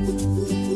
Música